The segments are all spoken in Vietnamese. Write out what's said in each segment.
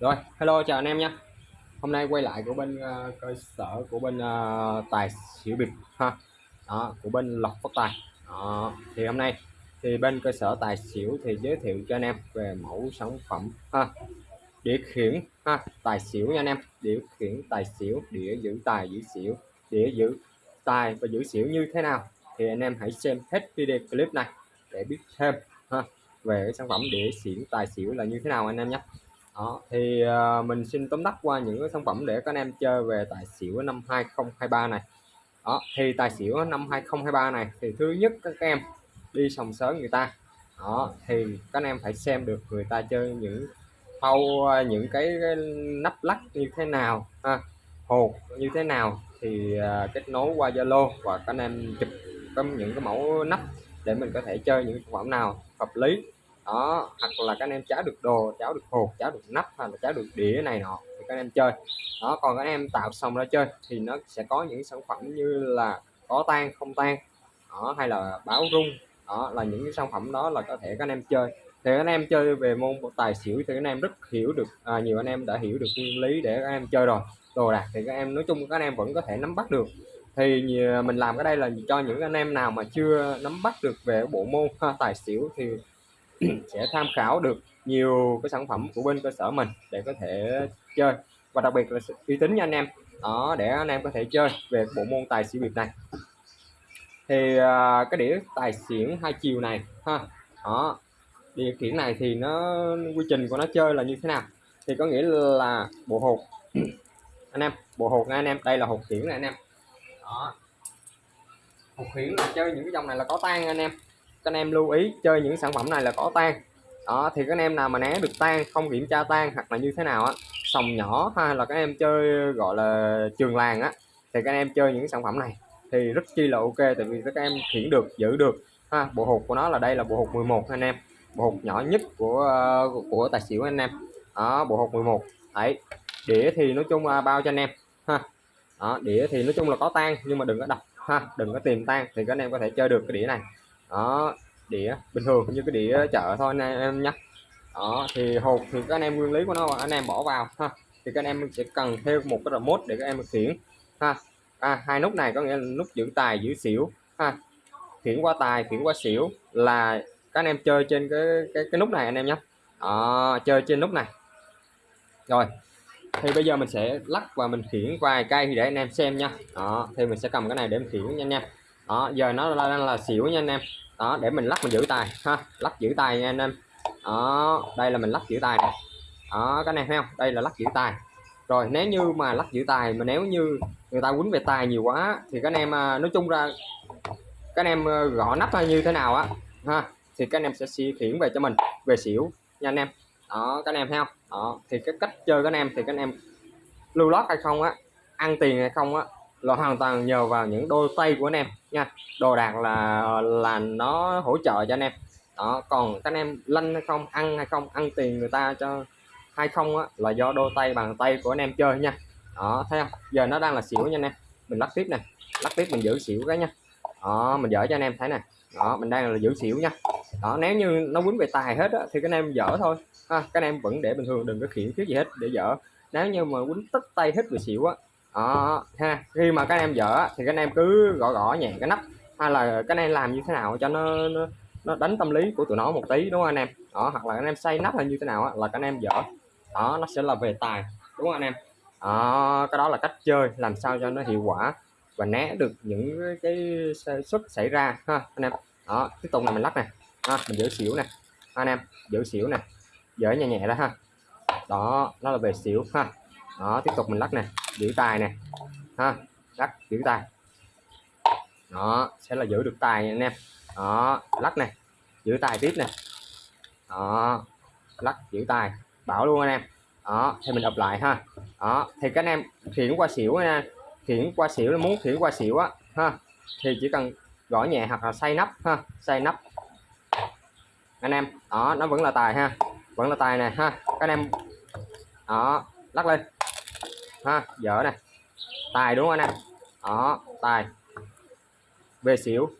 Rồi, hello chào anh em nha. Hôm nay quay lại của bên uh, cơ sở của bên uh, tài xỉu bịp ha. Đó, của bên lọc phát tài. Đó, thì hôm nay thì bên cơ sở tài xỉu thì giới thiệu cho anh em về mẫu sản phẩm ha. Đĩa khiển ha, tài xỉu nha anh em. Đĩa khiển tài xỉu, đĩa giữ tài giữ xỉu, đĩa giữ tài và giữ xỉu như thế nào thì anh em hãy xem hết video clip này để biết thêm ha về cái sản phẩm đĩa xỉu tài xỉu là như thế nào anh em nhé đó thì uh, mình xin tóm tắt qua những cái sản phẩm để các anh em chơi về tài xỉu năm 2023 này. Đó thì tài xỉu năm 2023 này thì thứ nhất các em đi sòng sớm người ta. Đó thì các anh em phải xem được người ta chơi những thâu à, những cái, cái nắp lắc như thế nào ha hột như thế nào thì uh, kết nối qua Zalo và các anh em chụp những cái mẫu nắp để mình có thể chơi những sản phẩm nào hợp lý đó hoặc là các anh em cháo được đồ cháo được hột cháo được nắp hay là cháo được đĩa này nọ thì các anh em chơi đó còn các anh em tạo xong ra chơi thì nó sẽ có những sản phẩm như là có tan không tan đó hay là báo rung đó là những cái sản phẩm đó là có thể các anh em chơi thì anh em chơi về môn tài xỉu thì anh em rất hiểu được à, nhiều anh em đã hiểu được nguyên lý để các em chơi rồi đồ đạc thì các em nói chung các anh em vẫn có thể nắm bắt được thì mình làm cái đây là cho những anh em nào mà chưa nắm bắt được về bộ môn ha, tài xỉu thì sẽ tham khảo được nhiều cái sản phẩm của bên cơ sở mình để có thể chơi. Và đặc biệt là uy tín nha anh em. Đó để anh em có thể chơi về bộ môn tài xỉu biệt này. Thì uh, cái đĩa tài xỉu hai chiều này ha. Đó điều khiển này thì nó quy trình của nó chơi là như thế nào? Thì có nghĩa là bộ hột. Anh em bộ hột nha anh em. Đây là hột khiển này anh em. Đó. Hột khiển là chơi những cái dòng này là có tan anh em các anh em lưu ý chơi những sản phẩm này là có tan. Đó thì các anh em nào mà né được tan không kiểm tra tan hoặc là như thế nào á sòng nhỏ hay là các em chơi gọi là trường làng á thì các em chơi những sản phẩm này. Thì rất chi là ok tại vì các em khiển được giữ được. Ha bộ hột của nó là đây là bộ hột 11 anh em. Bộ hột nhỏ nhất của của, của tài xỉu anh em. Đó bộ hột 11 đấy đĩa thì nói chung là bao cho anh em. Ha đó, đĩa thì nói chung là có tan nhưng mà đừng có đập. Ha đừng có tìm tan thì các anh em có thể chơi được cái đĩa này đó đĩa bình thường như cái đĩa chợ thôi anh em nhé đó thì hộp thì các anh em nguyên lý của nó anh em bỏ vào ha. Thì các anh em sẽ cần thêm một cái remote để các em khiển ha. À, hai nút này có nghĩa là nút giữ tài giữ xỉu ha. Khiển qua tài khiển qua xỉu là các anh em chơi trên cái cái, cái nút này anh em nhé đó, chơi trên nút này. Rồi thì bây giờ mình sẽ lắc và mình khiển vài cây để anh em xem nha đó thì mình sẽ cầm cái này để mình khiển nha anh em đó, giờ nó đang là xỉu nha anh em. Đó, để mình lắc mình giữ tài, ha, lắc giữ tài nha anh em. Đó, đây là mình lắc giữ tài này. Đó cái này thấy không? Đây là lắc giữ tài. Rồi, nếu như mà lắc giữ tài, mà nếu như người ta quýnh về tài nhiều quá, thì các anh em à, nói chung ra, các anh em à, gõ nắp như thế nào á, ha, thì các anh em sẽ suy khiển về cho mình, về xỉu nha anh em. Đó, các anh em thấy không? Đó, thì cái cách chơi các anh em, thì các anh em lưu lót hay không á, ăn tiền hay không á là hoàn toàn nhờ vào những đôi tay của anh em nha. Đồ đạc là là nó hỗ trợ cho anh em. Đó còn các anh em lanh hay không ăn hay không ăn tiền người ta cho hay không á là do đôi tay bàn tay của anh em chơi nha. Đó thấy không? Giờ nó đang là xỉu nha anh em. Mình lắc tiếp này lắc tiếp mình giữ xỉu cái nha. Đó mình dở cho anh em thấy nè. Đó mình đang là giữ xỉu nha. Đó nếu như nó quýnh về tài hết á, thì các anh em dở thôi. Ha, các anh em vẫn để bình thường đừng có khiển thiết gì hết để dở. Nếu như mà quýnh tất tay hết về xỉu á đó, ha khi mà các em dở thì các em cứ gõ gõ nhẹ cái nắp hay là các em làm như thế nào cho nó, nó nó đánh tâm lý của tụi nó một tí đúng không anh em? Đó hoặc là anh em xây nắp hay như thế nào á, là các anh em dở. Đó nó sẽ là về tài đúng không anh em? Đó, cái đó là cách chơi làm sao cho nó hiệu quả và né được những cái xuất xảy ra ha anh em. Đó tiếp tục là mình lắc này ha, mình giữ xỉu nè anh em giữ xỉu nè dở nhẹ nhẹ đó ha. Đó nó là về xỉu ha. Đó tiếp tục mình lắc nè giữ tài nè. Ha, lắc, giữ tài đó, sẽ là giữ được tài nha anh em. Đó, lắc này giữ tài tiếp nè. Đó, lắc, giữ tài bảo luôn anh em. Đó, thì mình ập lại ha. Đó, thì các anh em khiển qua xỉu nha. Khiển qua xỉu, muốn khiển qua xỉu á, ha. Thì chỉ cần gõ nhẹ hoặc là xay nắp ha xay nắp. Anh em, đó, nó vẫn là tài ha. Vẫn là tài này ha. Các anh em, đó, lắc lên ha, dở này tài đúng không anh em? Đó, tài. Về xỉu.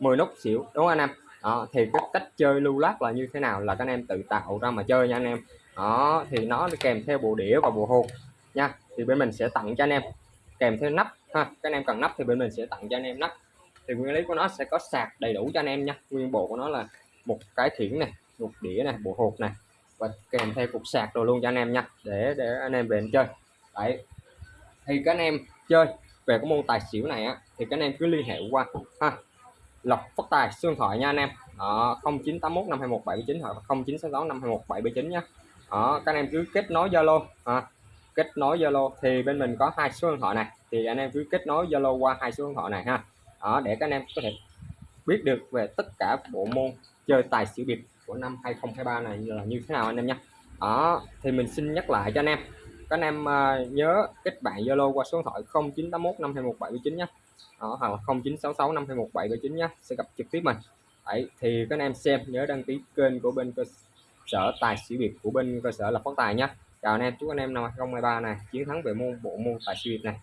10 nút xỉu, đúng không anh em? Đó, thì cái cách chơi lưu lát là như thế nào là các anh em tự tạo ra mà chơi nha anh em. Đó, thì nó kèm theo bộ đĩa và bộ hột nha. Thì bên mình sẽ tặng cho anh em. Kèm theo nắp, ha. Các anh em cần nắp thì bên mình sẽ tặng cho anh em nắp. Thì nguyên lý của nó sẽ có sạc đầy đủ cho anh em nha. Nguyên bộ của nó là một cái thiển này một đĩa này bộ hột này và kèm theo cục sạc rồi luôn cho anh em nha, để để anh em về anh chơi đấy. Thì các anh em chơi về cái môn tài xỉu này á thì các anh em cứ liên hệ qua ha lộc phát tài xương thoại nha anh em. Đó 0981 521 79 hoặc 0966 521 779 nhé đó các anh em cứ kết nối Zalo à, kết nối Zalo. Thì bên mình có hai số điện thoại này thì anh em cứ kết nối Zalo qua hai số điện thoại này ha. Đó để các anh em có thể biết được về tất cả bộ môn chơi tài xỉu biệt của năm 2023 này là như thế nào anh em nhé đó thì mình xin nhắc lại cho anh em các anh em uh, nhớ kết bạn Zalo qua số điện thoại 0981 521 nhé. Đó, hoặc là 0966 521 nhé. Sẽ gặp trực tiếp mình. Đấy, thì các anh em xem nhớ đăng ký kênh của bên cơ sở tài xỉu việt của bên cơ sở là phát tài nhé. Chào anh em chúc anh em năm 2023 này chiến thắng về môn bộ môn tài xỉu việt này.